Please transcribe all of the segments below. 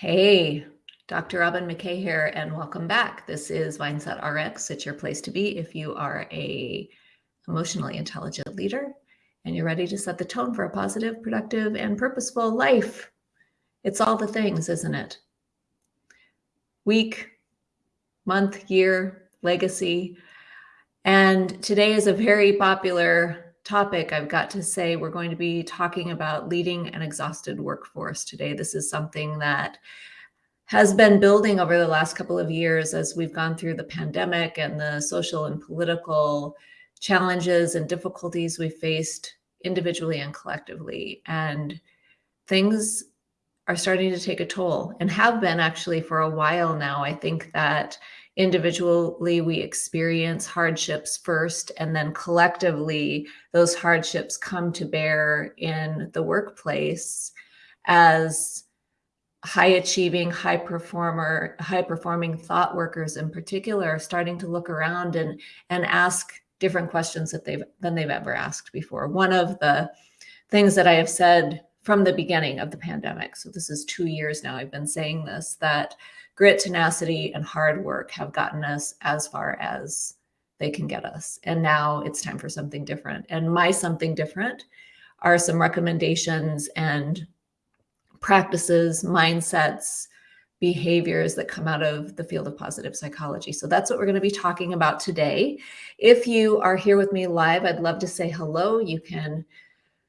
Hey, Dr. Robyn McKay here, and welcome back. This is Mindset RX. It's your place to be if you are a emotionally intelligent leader and you're ready to set the tone for a positive, productive, and purposeful life. It's all the things, isn't it? Week, month, year, legacy. And today is a very popular topic, I've got to say we're going to be talking about leading an exhausted workforce today. This is something that has been building over the last couple of years as we've gone through the pandemic and the social and political challenges and difficulties we faced individually and collectively. And things are starting to take a toll and have been actually for a while now. I think that individually we experience hardships first and then collectively those hardships come to bear in the workplace as high achieving high performer high performing thought workers in particular are starting to look around and and ask different questions that they've than they've ever asked before. One of the things that i have said from the beginning of the pandemic so this is two years now i've been saying this that grit, tenacity, and hard work have gotten us as far as they can get us. And now it's time for something different. And my something different are some recommendations and practices, mindsets, behaviors that come out of the field of positive psychology. So that's what we're going to be talking about today. If you are here with me live, I'd love to say hello. You can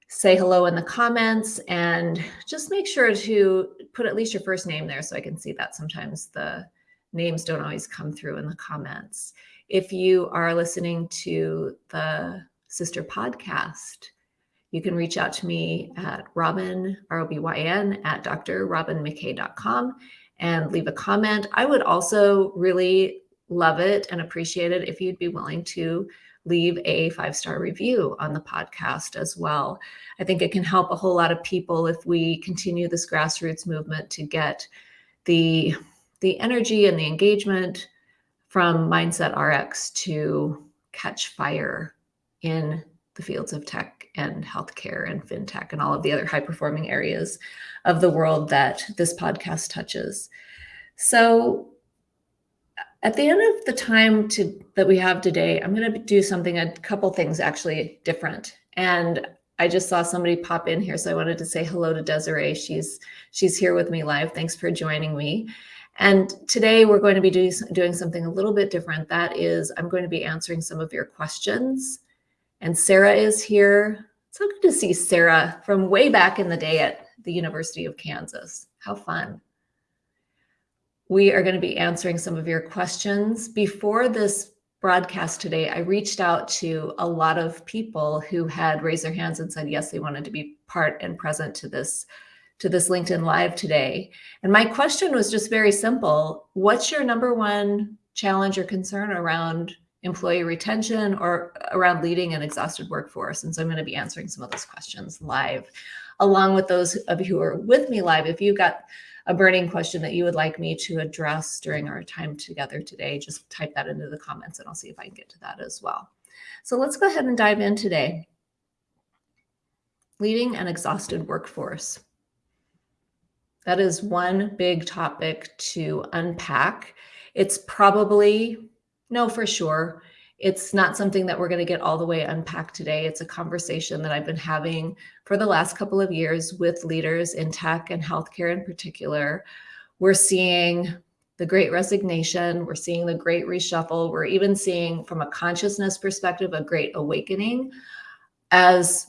say hello in the comments and just make sure to put at least your first name there so I can see that sometimes the names don't always come through in the comments. If you are listening to the sister podcast, you can reach out to me at Robyn, R-O-B-Y-N, at drrobynmckay.com and leave a comment. I would also really love it and appreciate it if you'd be willing to leave a five star review on the podcast as well. I think it can help a whole lot of people if we continue this grassroots movement to get the the energy and the engagement from Mindset RX to catch fire in the fields of tech and healthcare and fintech and all of the other high performing areas of the world that this podcast touches. So at the end of the time to, that we have today, I'm going to do something, a couple things actually different. And I just saw somebody pop in here, so I wanted to say hello to Desiree. She's she's here with me live. Thanks for joining me. And today we're going to be do, doing something a little bit different. That is, I'm going to be answering some of your questions. And Sarah is here. It's so good to see Sarah from way back in the day at the University of Kansas. How fun. We are going to be answering some of your questions. Before this broadcast today, I reached out to a lot of people who had raised their hands and said, yes, they wanted to be part and present to this to this LinkedIn Live today. And my question was just very simple. What's your number one challenge or concern around employee retention or around leading an exhausted workforce? And so I'm going to be answering some of those questions live, along with those of you who are with me live. If you've got a burning question that you would like me to address during our time together today, just type that into the comments and I'll see if I can get to that as well. So let's go ahead and dive in today. Leading an exhausted workforce. That is one big topic to unpack. It's probably, no, for sure, it's not something that we're going to get all the way unpacked today. It's a conversation that I've been having for the last couple of years with leaders in tech and healthcare in particular. We're seeing the great resignation. We're seeing the great reshuffle. We're even seeing, from a consciousness perspective, a great awakening as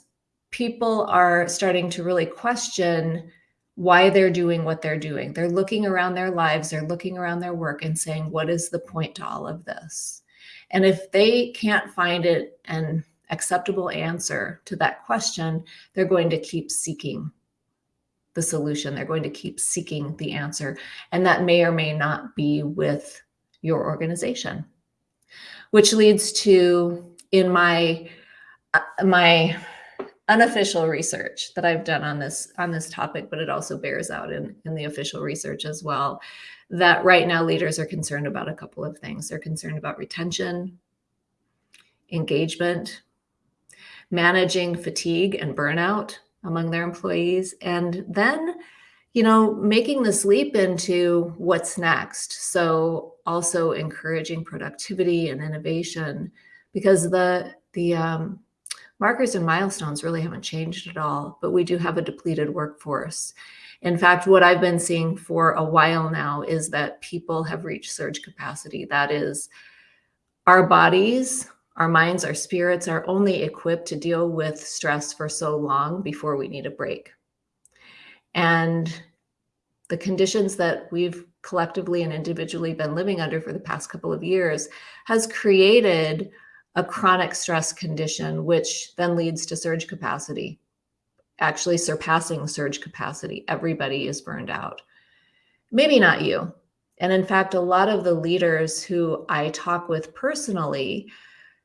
people are starting to really question why they're doing what they're doing. They're looking around their lives, they're looking around their work and saying, what is the point to all of this? And if they can't find it an acceptable answer to that question, they're going to keep seeking the solution. They're going to keep seeking the answer. And that may or may not be with your organization, which leads to in my uh, my unofficial research that I've done on this on this topic, but it also bears out in, in the official research as well, that right now leaders are concerned about a couple of things. They're concerned about retention, engagement, managing fatigue and burnout among their employees, and then you know, making this leap into what's next. So also encouraging productivity and innovation because the, the um, markers and milestones really haven't changed at all, but we do have a depleted workforce. In fact, what I've been seeing for a while now is that people have reached surge capacity. That is, our bodies, our minds, our spirits are only equipped to deal with stress for so long before we need a break. And the conditions that we've collectively and individually been living under for the past couple of years has created a chronic stress condition, which then leads to surge capacity, actually surpassing surge capacity. Everybody is burned out. Maybe not you. And in fact, a lot of the leaders who I talk with personally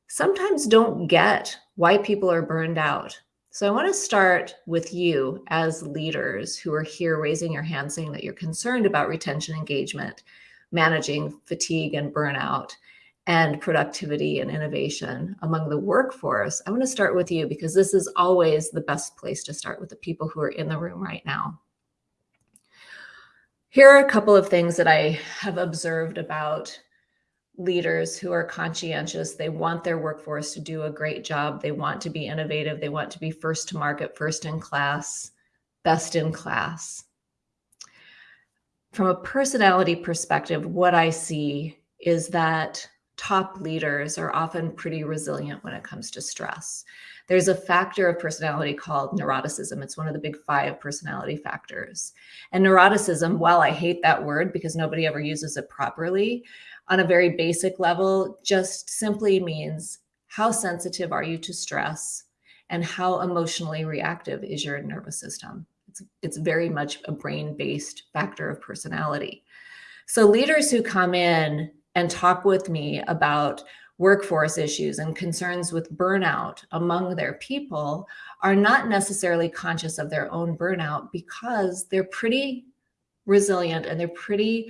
sometimes don't get why people are burned out. So I want to start with you as leaders who are here raising your hand saying that you're concerned about retention engagement, managing fatigue and burnout, and productivity and innovation among the workforce. I want to start with you because this is always the best place to start with the people who are in the room right now. Here are a couple of things that I have observed about leaders who are conscientious. They want their workforce to do a great job. They want to be innovative. They want to be first to market, first in class, best in class. From a personality perspective, what I see is that top leaders are often pretty resilient when it comes to stress. There's a factor of personality called neuroticism. It's one of the big five personality factors. And neuroticism, while I hate that word because nobody ever uses it properly, on a very basic level just simply means how sensitive are you to stress and how emotionally reactive is your nervous system. It's, it's very much a brain-based factor of personality. So leaders who come in and talk with me about workforce issues and concerns with burnout among their people are not necessarily conscious of their own burnout because they're pretty resilient and they're pretty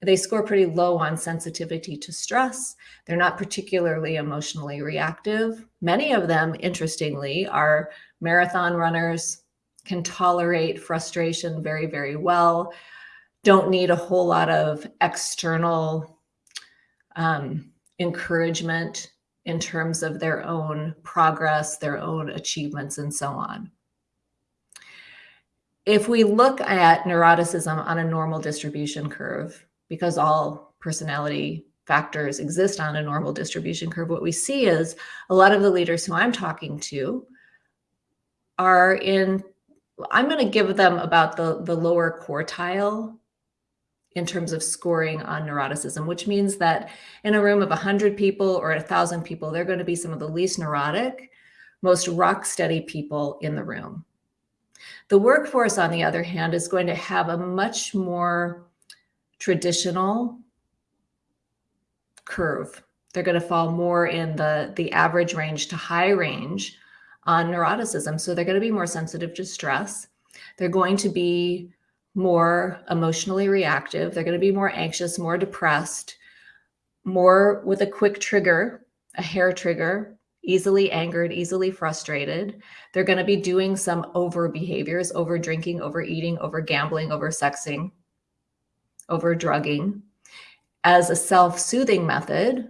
they score pretty low on sensitivity to stress. They're not particularly emotionally reactive. Many of them, interestingly, are marathon runners, can tolerate frustration very, very well, don't need a whole lot of external um, encouragement in terms of their own progress, their own achievements, and so on. If we look at neuroticism on a normal distribution curve, because all personality factors exist on a normal distribution curve, what we see is a lot of the leaders who I'm talking to are in, I'm going to give them about the, the lower quartile in terms of scoring on neuroticism, which means that in a room of 100 people or 1,000 people, they're going to be some of the least neurotic, most rock steady people in the room. The workforce, on the other hand, is going to have a much more traditional curve. They're going to fall more in the, the average range to high range on neuroticism. So they're going to be more sensitive to stress. They're going to be more emotionally reactive. They're going to be more anxious, more depressed, more with a quick trigger, a hair trigger, easily angered, easily frustrated. They're going to be doing some over behaviors, over drinking, overeating, over gambling, over sexing over drugging as a self-soothing method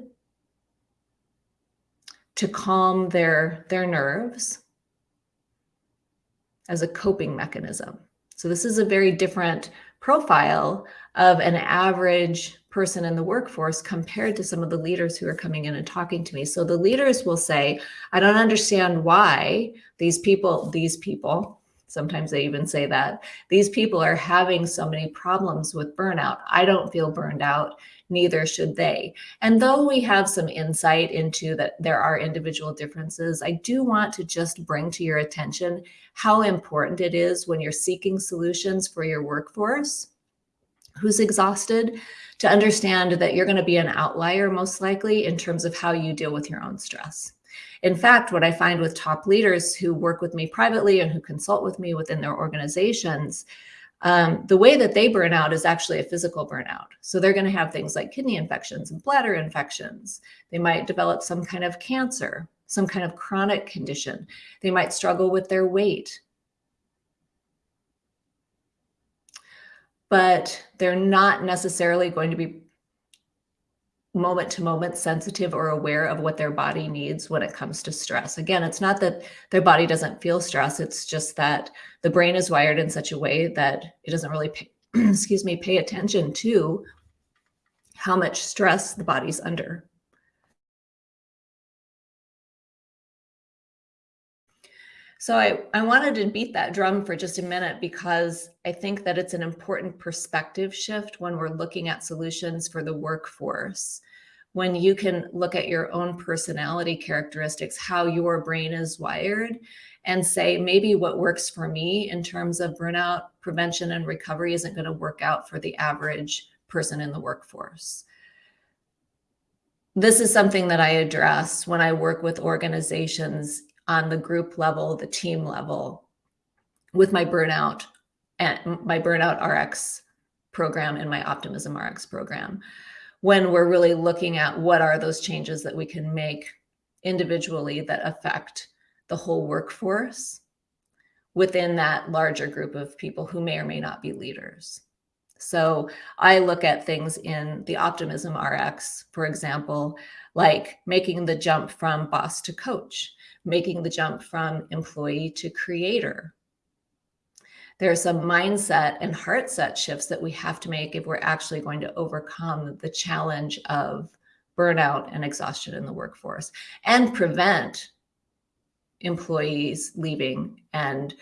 to calm their, their nerves as a coping mechanism. So this is a very different profile of an average person in the workforce compared to some of the leaders who are coming in and talking to me. So the leaders will say, I don't understand why these people, these people Sometimes they even say that these people are having so many problems with burnout. I don't feel burned out, neither should they. And though we have some insight into that there are individual differences, I do want to just bring to your attention how important it is when you're seeking solutions for your workforce who's exhausted to understand that you're going to be an outlier most likely in terms of how you deal with your own stress. In fact, what I find with top leaders who work with me privately and who consult with me within their organizations, um, the way that they burn out is actually a physical burnout. So they're going to have things like kidney infections and bladder infections. They might develop some kind of cancer, some kind of chronic condition. They might struggle with their weight. but they're not necessarily going to be moment to moment sensitive or aware of what their body needs when it comes to stress. Again, it's not that their body doesn't feel stress. It's just that the brain is wired in such a way that it doesn't really pay, excuse me, pay attention to how much stress the body's under. So I, I wanted to beat that drum for just a minute because I think that it's an important perspective shift when we're looking at solutions for the workforce. When you can look at your own personality characteristics, how your brain is wired, and say, maybe what works for me in terms of burnout prevention and recovery isn't going to work out for the average person in the workforce. This is something that I address when I work with organizations on the group level, the team level with my burnout and my burnout RX program and my optimism RX program. When we're really looking at what are those changes that we can make individually that affect the whole workforce within that larger group of people who may or may not be leaders. So I look at things in the optimism RX, for example, like making the jump from boss to coach making the jump from employee to creator. There are some mindset and heart set shifts that we have to make if we're actually going to overcome the challenge of burnout and exhaustion in the workforce and prevent employees leaving and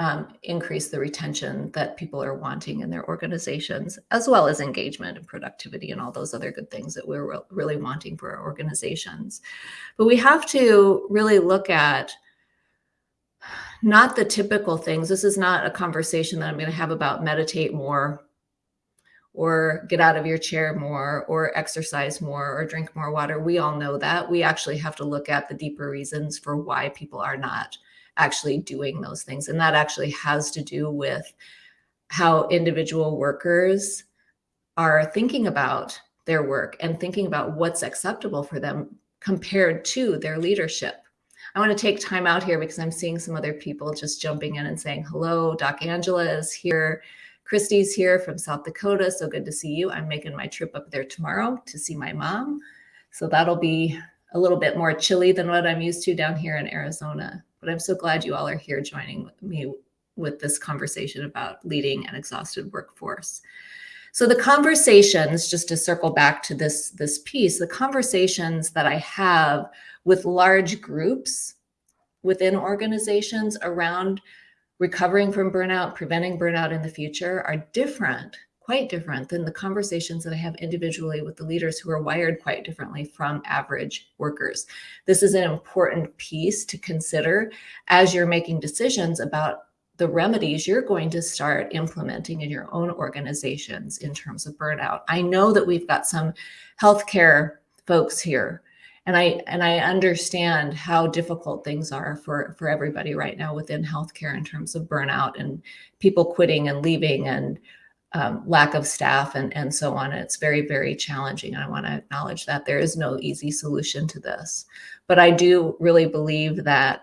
um, increase the retention that people are wanting in their organizations, as well as engagement and productivity and all those other good things that we're re really wanting for our organizations. But we have to really look at not the typical things. This is not a conversation that I'm going to have about meditate more or get out of your chair more or exercise more or drink more water. We all know that. We actually have to look at the deeper reasons for why people are not actually doing those things. And that actually has to do with how individual workers are thinking about their work and thinking about what's acceptable for them compared to their leadership. I want to take time out here because I'm seeing some other people just jumping in and saying, hello, Doc Angela is here. Christy's here from South Dakota. So good to see you. I'm making my trip up there tomorrow to see my mom. So that'll be a little bit more chilly than what I'm used to down here in Arizona. But I'm so glad you all are here joining me with this conversation about leading an exhausted workforce. So the conversations, just to circle back to this, this piece, the conversations that I have with large groups within organizations around recovering from burnout, preventing burnout in the future are different quite different than the conversations that I have individually with the leaders who are wired quite differently from average workers. This is an important piece to consider as you're making decisions about the remedies you're going to start implementing in your own organizations in terms of burnout. I know that we've got some healthcare folks here and I and I understand how difficult things are for for everybody right now within healthcare in terms of burnout and people quitting and leaving and um, lack of staff and, and so on. It's very, very challenging. I want to acknowledge that there is no easy solution to this. But I do really believe that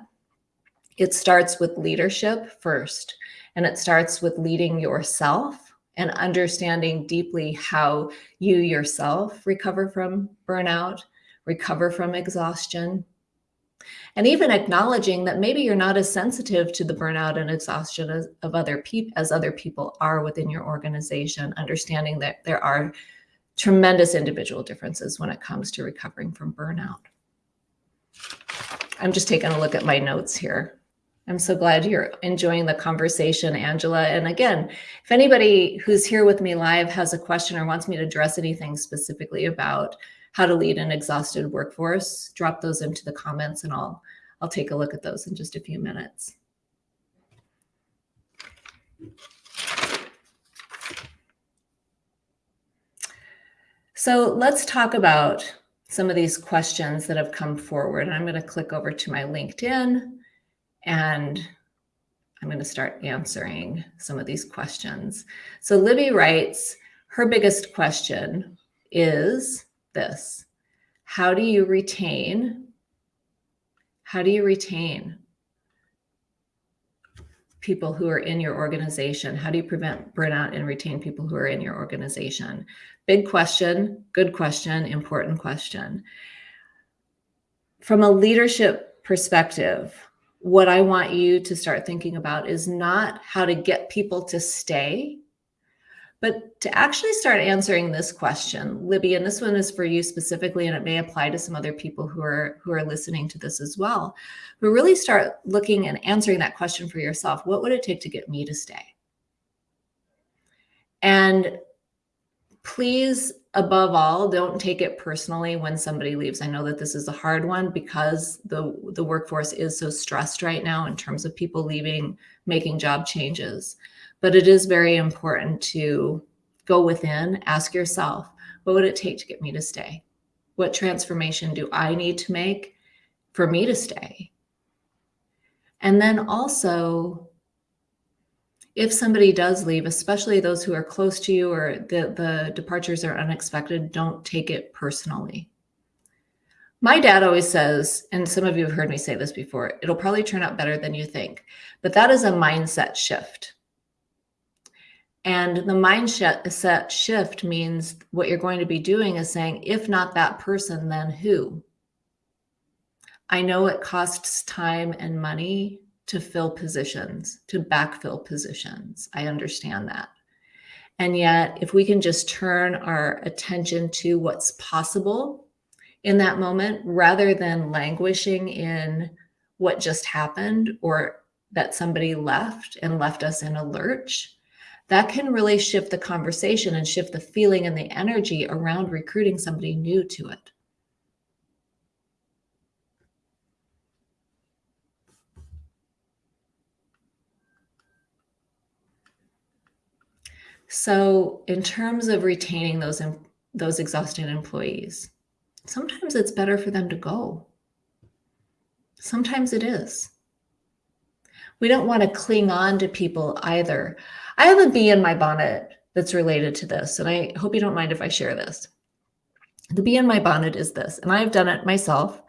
it starts with leadership first, and it starts with leading yourself and understanding deeply how you yourself recover from burnout, recover from exhaustion, and even acknowledging that maybe you're not as sensitive to the burnout and exhaustion as, of other people as other people are within your organization, understanding that there are tremendous individual differences when it comes to recovering from burnout. I'm just taking a look at my notes here. I'm so glad you're enjoying the conversation, Angela. And again, if anybody who's here with me live has a question or wants me to address anything specifically about how to lead an exhausted workforce, drop those into the comments and I'll, I'll take a look at those in just a few minutes. So let's talk about some of these questions that have come forward. I'm going to click over to my LinkedIn and I'm going to start answering some of these questions. So Libby writes, her biggest question is, this. How do you retain? How do you retain people who are in your organization? How do you prevent burnout and retain people who are in your organization? Big question, good question, important question. From a leadership perspective, what I want you to start thinking about is not how to get people to stay, but to actually start answering this question, Libby, and this one is for you specifically, and it may apply to some other people who are who are listening to this as well. But really start looking and answering that question for yourself. What would it take to get me to stay? And please, above all, don't take it personally when somebody leaves. I know that this is a hard one because the, the workforce is so stressed right now in terms of people leaving, making job changes. But it is very important to go within, ask yourself, what would it take to get me to stay? What transformation do I need to make for me to stay? And then also, if somebody does leave, especially those who are close to you or the, the departures are unexpected, don't take it personally. My dad always says, and some of you have heard me say this before, it'll probably turn out better than you think. But that is a mindset shift. And the mindset shift means what you're going to be doing is saying, if not that person, then who? I know it costs time and money to fill positions, to backfill positions. I understand that. And yet, if we can just turn our attention to what's possible in that moment rather than languishing in what just happened or that somebody left and left us in a lurch, that can really shift the conversation and shift the feeling and the energy around recruiting somebody new to it. So in terms of retaining those, those exhausted employees, sometimes it's better for them to go. Sometimes it is. We don't want to cling on to people either. I have a bee in my bonnet that's related to this, and I hope you don't mind if I share this. The bee in my bonnet is this, and I've done it myself,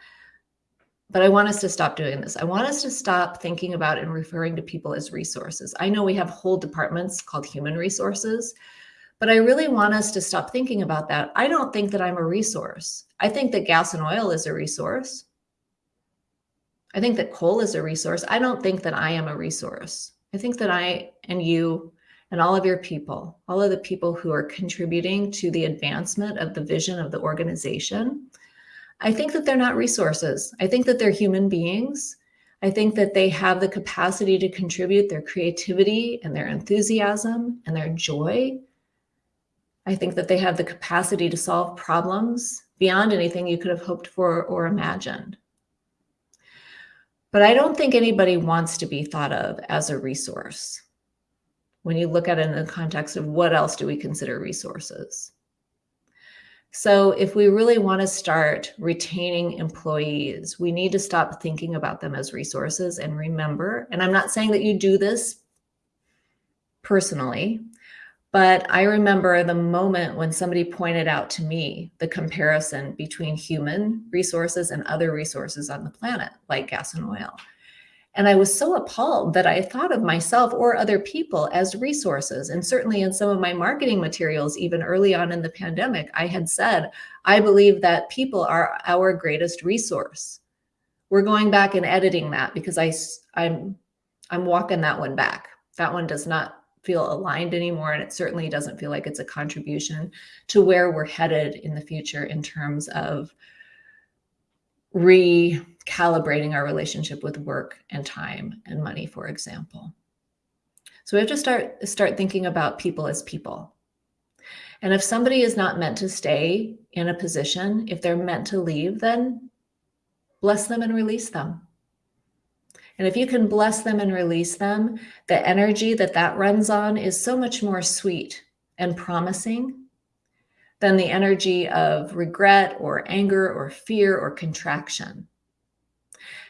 but I want us to stop doing this. I want us to stop thinking about and referring to people as resources. I know we have whole departments called human resources, but I really want us to stop thinking about that. I don't think that I'm a resource. I think that gas and oil is a resource. I think that coal is a resource. I don't think that I am a resource. I think that I and you and all of your people, all of the people who are contributing to the advancement of the vision of the organization, I think that they're not resources. I think that they're human beings. I think that they have the capacity to contribute their creativity and their enthusiasm and their joy. I think that they have the capacity to solve problems beyond anything you could have hoped for or imagined. But I don't think anybody wants to be thought of as a resource when you look at it in the context of what else do we consider resources. So if we really want to start retaining employees, we need to stop thinking about them as resources and remember, and I'm not saying that you do this personally, but I remember the moment when somebody pointed out to me the comparison between human resources and other resources on the planet, like gas and oil. And I was so appalled that I thought of myself or other people as resources. And certainly in some of my marketing materials, even early on in the pandemic, I had said, I believe that people are our greatest resource. We're going back and editing that because I, I'm, I'm walking that one back. That one does not feel aligned anymore. And it certainly doesn't feel like it's a contribution to where we're headed in the future in terms of recalibrating our relationship with work and time and money, for example. So we have to start, start thinking about people as people. And if somebody is not meant to stay in a position, if they're meant to leave, then bless them and release them. And if you can bless them and release them, the energy that that runs on is so much more sweet and promising than the energy of regret or anger or fear or contraction.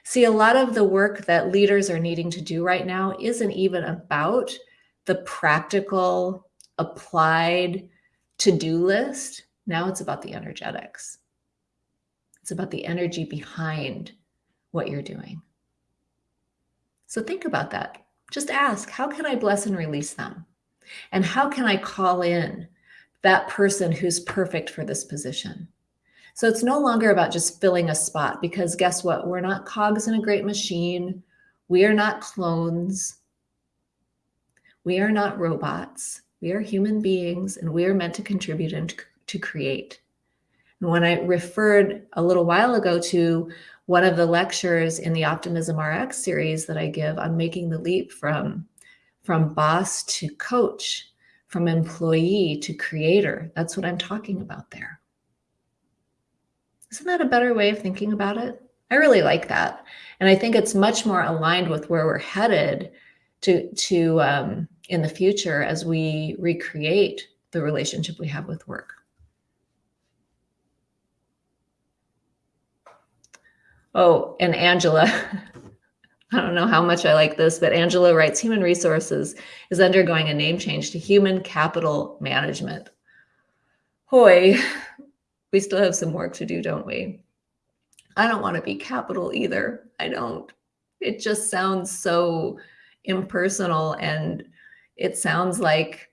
See, a lot of the work that leaders are needing to do right now isn't even about the practical, applied to-do list. Now it's about the energetics. It's about the energy behind what you're doing. So think about that. Just ask, how can I bless and release them? And how can I call in that person who's perfect for this position? So it's no longer about just filling a spot because guess what? We're not cogs in a great machine. We are not clones. We are not robots. We are human beings and we are meant to contribute and to create. And when I referred a little while ago to one of the lectures in the Optimism RX series that I give on making the leap from, from boss to coach, from employee to creator, that's what I'm talking about there. Isn't that a better way of thinking about it? I really like that. And I think it's much more aligned with where we're headed to, to um, in the future as we recreate the relationship we have with work. Oh, and Angela, I don't know how much I like this, but Angela writes, human resources is undergoing a name change to human capital management. Hoy, we still have some work to do, don't we? I don't want to be capital either. I don't. It just sounds so impersonal and it sounds like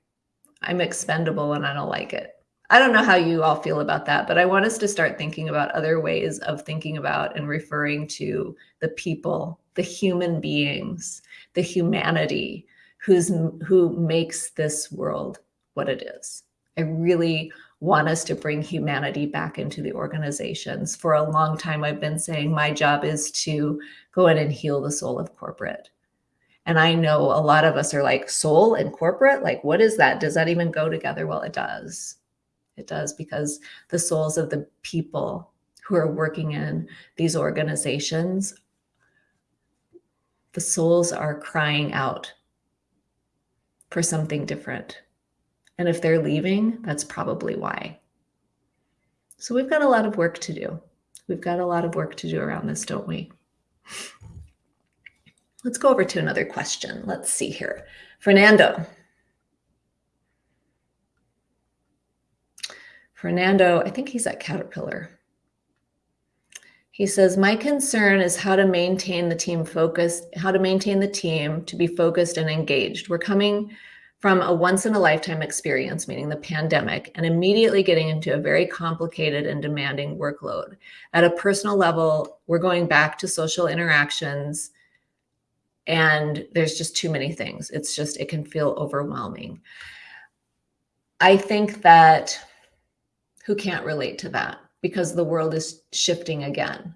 I'm expendable and I don't like it. I don't know how you all feel about that, but I want us to start thinking about other ways of thinking about and referring to the people, the human beings, the humanity who's who makes this world what it is. I really want us to bring humanity back into the organizations. For a long time, I've been saying my job is to go in and heal the soul of corporate. And I know a lot of us are like soul and corporate. Like, what is that? Does that even go together? Well, it does. It does because the souls of the people who are working in these organizations, the souls are crying out for something different. And if they're leaving, that's probably why. So we've got a lot of work to do. We've got a lot of work to do around this, don't we? Let's go over to another question. Let's see here. Fernando. Fernando, I think he's at Caterpillar. He says, my concern is how to maintain the team focused, how to maintain the team to be focused and engaged. We're coming from a once in a lifetime experience, meaning the pandemic, and immediately getting into a very complicated and demanding workload. At a personal level, we're going back to social interactions and there's just too many things. It's just, it can feel overwhelming. I think that who can't relate to that because the world is shifting again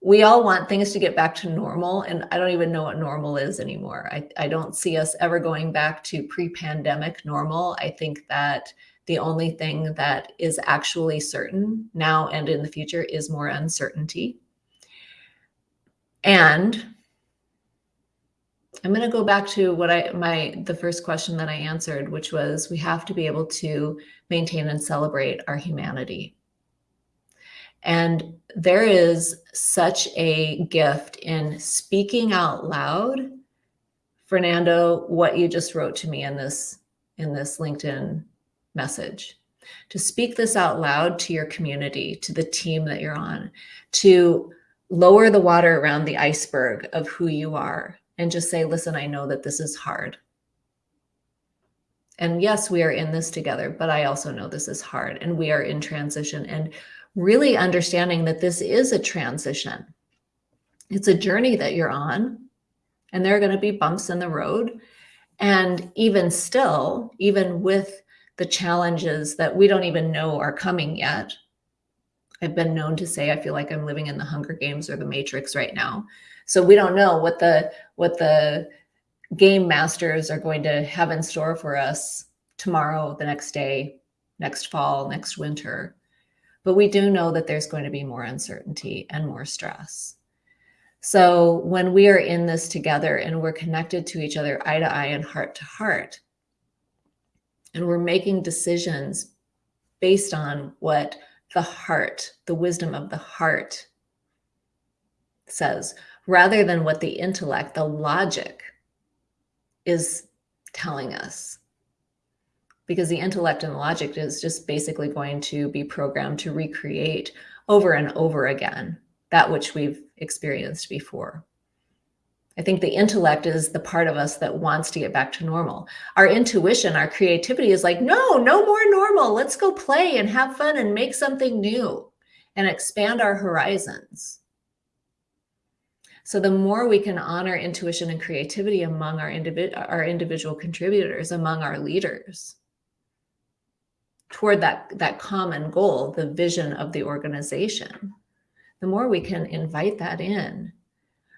we all want things to get back to normal and i don't even know what normal is anymore. I, I don't see us ever going back to pre-pandemic normal. I think that the only thing that is actually certain now and in the future is more uncertainty. And i'm going to go back to what i my the first question that i answered which was we have to be able to maintain and celebrate our humanity and there is such a gift in speaking out loud. Fernando, what you just wrote to me in this in this LinkedIn message. To speak this out loud to your community, to the team that you're on, to lower the water around the iceberg of who you are and just say, listen, I know that this is hard. And yes, we are in this together, but I also know this is hard and we are in transition. And really understanding that this is a transition. It's a journey that you're on and there are going to be bumps in the road. And even still, even with the challenges that we don't even know are coming yet, I've been known to say, I feel like I'm living in the Hunger Games or the Matrix right now. So we don't know what the, what the game masters are going to have in store for us tomorrow, the next day, next fall, next winter. But we do know that there's going to be more uncertainty and more stress. So when we are in this together and we're connected to each other eye to eye and heart to heart, and we're making decisions based on what the heart, the wisdom of the heart says, rather than what the intellect, the logic is telling us because the intellect and the logic is just basically going to be programmed to recreate over and over again that which we've experienced before. I think the intellect is the part of us that wants to get back to normal. Our intuition, our creativity is like, no, no more normal. Let's go play and have fun and make something new and expand our horizons. So the more we can honor intuition and creativity among our, individ our individual contributors, among our leaders, toward that, that common goal, the vision of the organization, the more we can invite that in.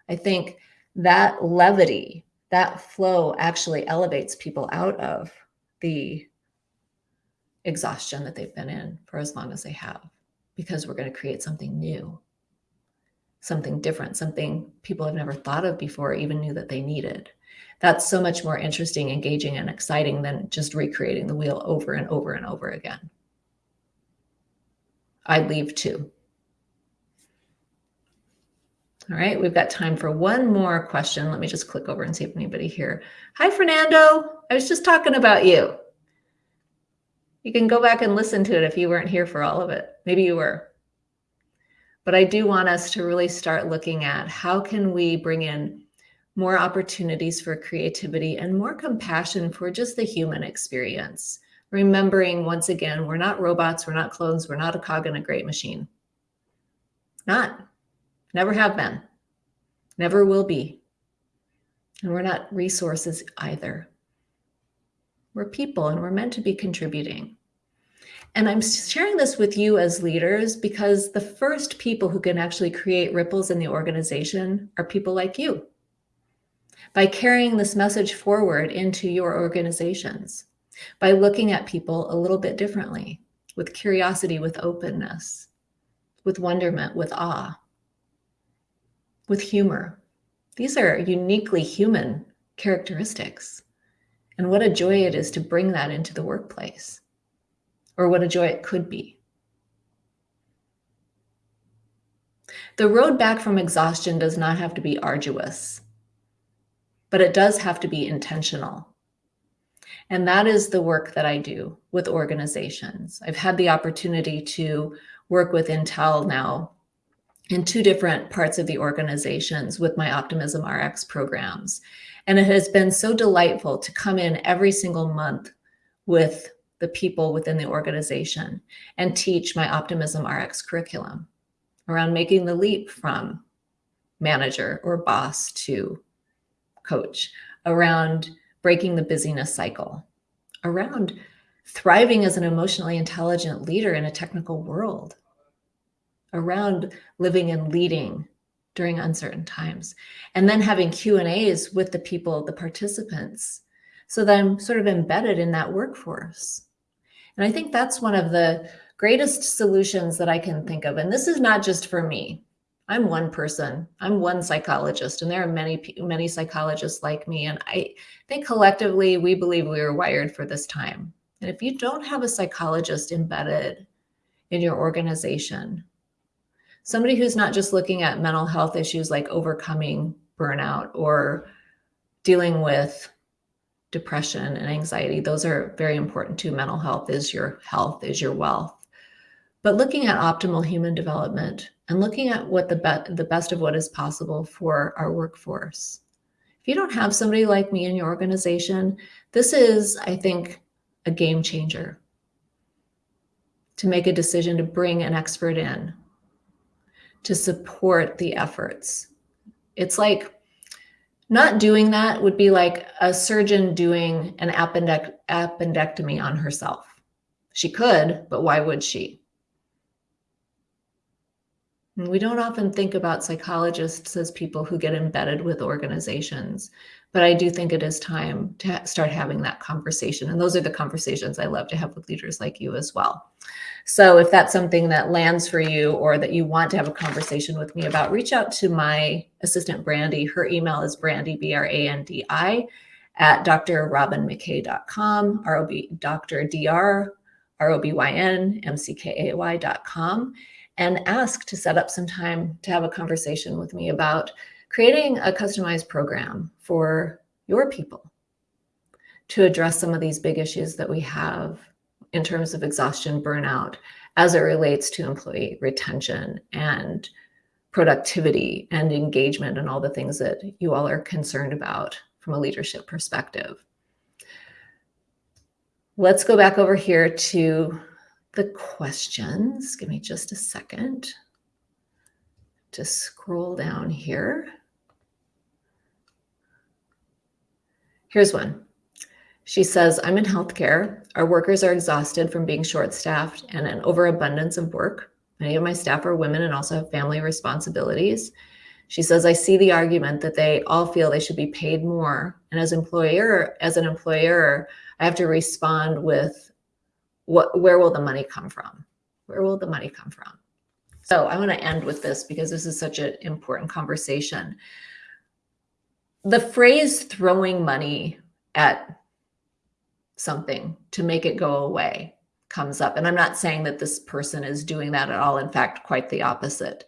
I think that levity, that flow actually elevates people out of the exhaustion that they've been in for as long as they have, because we're going to create something new, something different, something people have never thought of before, even knew that they needed. That's so much more interesting, engaging, and exciting than just recreating the wheel over and over and over again. I'd leave too. All right, we've got time for one more question. Let me just click over and see if anybody here. Hi, Fernando. I was just talking about you. You can go back and listen to it if you weren't here for all of it. Maybe you were. But I do want us to really start looking at how can we bring in more opportunities for creativity and more compassion for just the human experience. Remembering once again, we're not robots, we're not clones, we're not a cog in a great machine. Not. Never have been. Never will be. And we're not resources either. We're people and we're meant to be contributing. And I'm sharing this with you as leaders because the first people who can actually create ripples in the organization are people like you. By carrying this message forward into your organizations, by looking at people a little bit differently, with curiosity, with openness, with wonderment, with awe with humor. These are uniquely human characteristics. And what a joy it is to bring that into the workplace, or what a joy it could be. The road back from exhaustion does not have to be arduous, but it does have to be intentional. And that is the work that I do with organizations. I've had the opportunity to work with Intel now in two different parts of the organizations with my Optimism RX programs. And it has been so delightful to come in every single month with the people within the organization and teach my Optimism RX curriculum around making the leap from manager or boss to coach, around breaking the busyness cycle, around thriving as an emotionally intelligent leader in a technical world, around living and leading during uncertain times and then having q and a's with the people the participants so that i'm sort of embedded in that workforce. And i think that's one of the greatest solutions that i can think of. And this is not just for me i'm one person i'm one psychologist and there are many many psychologists like me and i think collectively we believe we are wired for this time and if you don't have a psychologist embedded in your organization somebody who's not just looking at mental health issues like overcoming burnout or dealing with depression and anxiety. Those are very important too. Mental health is your health, is your wealth. But looking at optimal human development and looking at what the, be the best of what is possible for our workforce. If you don't have somebody like me in your organization, this is, I think, a game changer to make a decision to bring an expert in to support the efforts. It's like not doing that would be like a surgeon doing an appendect appendectomy on herself. She could, but why would she? We don't often think about psychologists as people who get embedded with organizations, but I do think it is time to start having that conversation. And those are the conversations I love to have with leaders like you as well. So if that's something that lands for you or that you want to have a conversation with me about, reach out to my assistant, Brandi. Her email is brandi, B-R-A-N-D-I, at drrobynmckay.com, R-O-B, Dr. D-R, R-O-B-Y-N, M-C-K-A-Y.com, and ask to set up some time to have a conversation with me about creating a customized program for your people to address some of these big issues that we have in terms of exhaustion, burnout, as it relates to employee retention and productivity and engagement and all the things that you all are concerned about from a leadership perspective. Let's go back over here to the questions. Give me just a second to scroll down here. Here's one. She says, I'm in healthcare. Our workers are exhausted from being short staffed and an overabundance of work. Many of my staff are women and also have family responsibilities. She says, I see the argument that they all feel they should be paid more. And as employer, as an employer, I have to respond with what where will the money come from? Where will the money come from? So I want to end with this because this is such an important conversation. The phrase throwing money at something to make it go away comes up. And I'm not saying that this person is doing that at all. In fact, quite the opposite.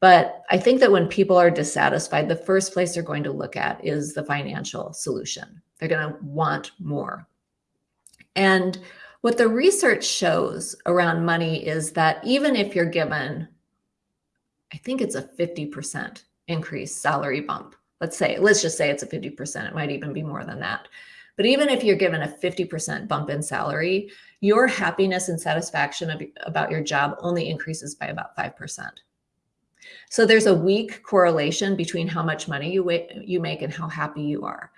But I think that when people are dissatisfied, the first place they're going to look at is the financial solution. They're going to want more. And what the research shows around money is that even if you're given, I think it's a 50% increase salary bump. Let's say, let's just say it's a 50%. It might even be more than that. But even if you're given a 50% bump in salary, your happiness and satisfaction of, about your job only increases by about 5%. So there's a weak correlation between how much money you, you make and how happy you are.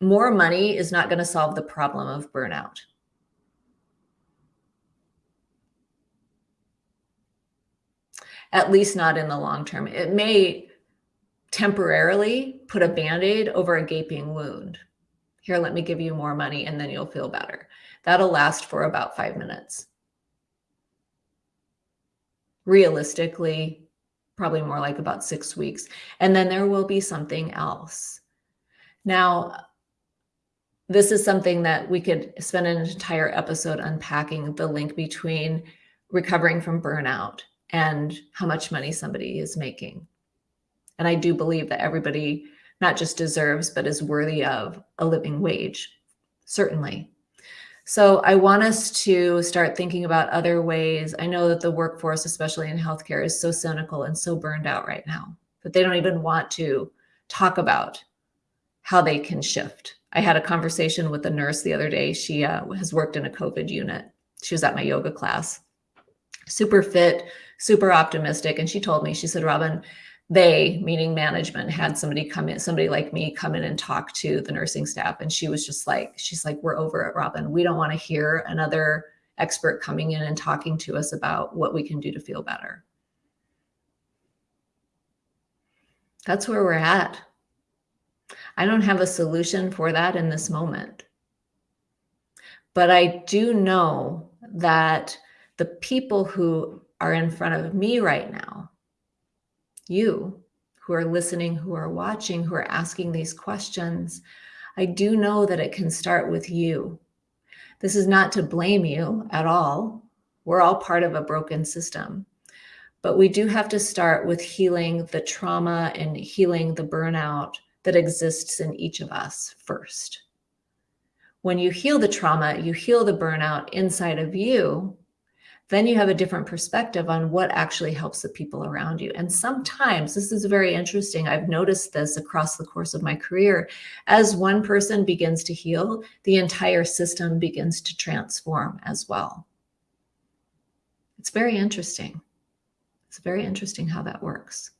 More money is not going to solve the problem of burnout. At least not in the long term. It may temporarily put a band-aid over a gaping wound. Here, let me give you more money and then you'll feel better. That'll last for about five minutes. Realistically, probably more like about six weeks. And then there will be something else. Now, this is something that we could spend an entire episode unpacking the link between recovering from burnout and how much money somebody is making. And I do believe that everybody not just deserves, but is worthy of a living wage, certainly. So I want us to start thinking about other ways. I know that the workforce, especially in healthcare, is so cynical and so burned out right now that they don't even want to talk about how they can shift. I had a conversation with a nurse the other day. She uh, has worked in a COVID unit. She was at my yoga class, super fit, super optimistic. And she told me, she said, Robyn, they, meaning management, had somebody come in, somebody like me come in and talk to the nursing staff. And she was just like, she's like, we're over it, Robyn. We don't want to hear another expert coming in and talking to us about what we can do to feel better. That's where we're at. I don't have a solution for that in this moment. But I do know that the people who are in front of me right now you who are listening, who are watching, who are asking these questions, I do know that it can start with you. This is not to blame you at all. We're all part of a broken system. But we do have to start with healing the trauma and healing the burnout that exists in each of us first. When you heal the trauma, you heal the burnout inside of you, then you have a different perspective on what actually helps the people around you. And sometimes this is very interesting. I've noticed this across the course of my career. As one person begins to heal, the entire system begins to transform as well. It's very interesting. It's very interesting how that works.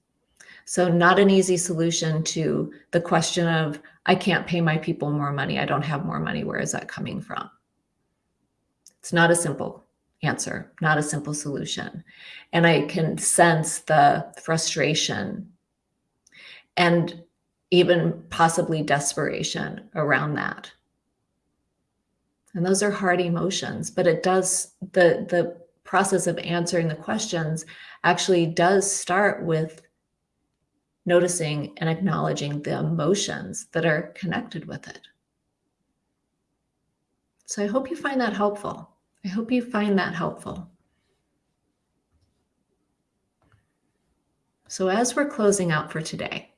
So not an easy solution to the question of, I can't pay my people more money. I don't have more money. Where is that coming from? It's not a simple answer, not a simple solution. And I can sense the frustration and even possibly desperation around that. And those are hard emotions, but it does, the, the process of answering the questions actually does start with noticing and acknowledging the emotions that are connected with it. So I hope you find that helpful. I hope you find that helpful. So as we're closing out for today,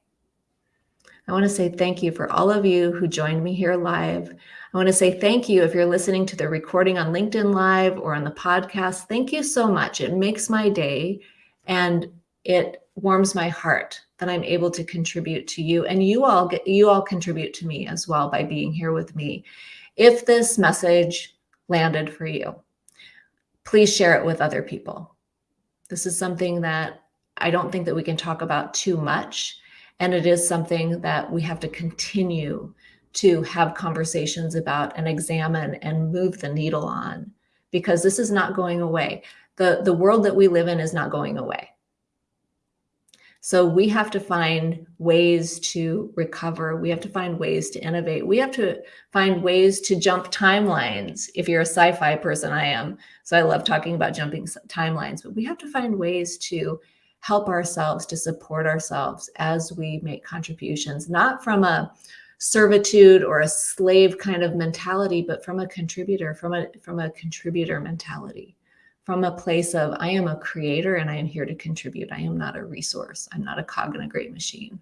I want to say thank you for all of you who joined me here live. I want to say thank you if you're listening to the recording on LinkedIn Live or on the podcast. Thank you so much. It makes my day and it warms my heart that I'm able to contribute to you and you all get you all contribute to me as well by being here with me. If this message landed for you, please share it with other people. This is something that I don't think that we can talk about too much and it is something that we have to continue to have conversations about and examine and move the needle on because this is not going away. The, the world that we live in is not going away. So we have to find ways to recover. We have to find ways to innovate. We have to find ways to jump timelines. If you're a sci-fi person, I am. So I love talking about jumping timelines, but we have to find ways to help ourselves, to support ourselves as we make contributions, not from a servitude or a slave kind of mentality, but from a contributor, from a, from a contributor mentality from a place of I am a creator and I am here to contribute. I am not a resource. I'm not a cog in a great machine.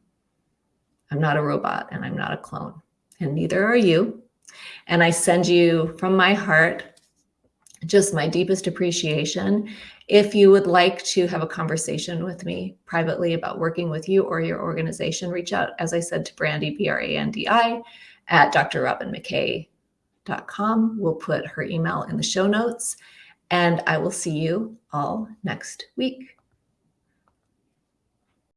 I'm not a robot and I'm not a clone. And neither are you. And I send you from my heart just my deepest appreciation. If you would like to have a conversation with me privately about working with you or your organization, reach out, as I said, to Brandi, B-R-A-N-D-I, at drrobynmckay.com. We'll put her email in the show notes. And I will see you all next week.